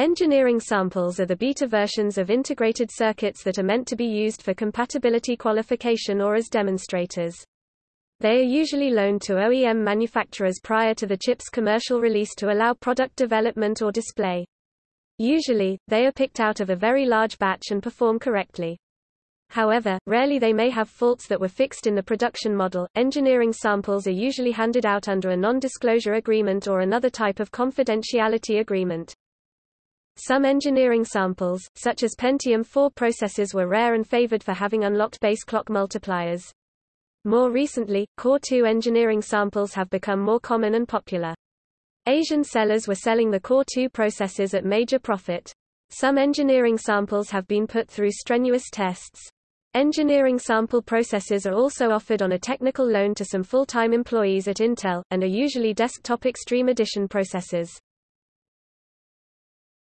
Engineering samples are the beta versions of integrated circuits that are meant to be used for compatibility qualification or as demonstrators. They are usually loaned to OEM manufacturers prior to the chip's commercial release to allow product development or display. Usually, they are picked out of a very large batch and perform correctly. However, rarely they may have faults that were fixed in the production model. Engineering samples are usually handed out under a non-disclosure agreement or another type of confidentiality agreement. Some engineering samples, such as Pentium 4 processors were rare and favored for having unlocked base clock multipliers. More recently, Core 2 engineering samples have become more common and popular. Asian sellers were selling the Core 2 processors at major profit. Some engineering samples have been put through strenuous tests. Engineering sample processors are also offered on a technical loan to some full-time employees at Intel, and are usually desktop Extreme Edition processors.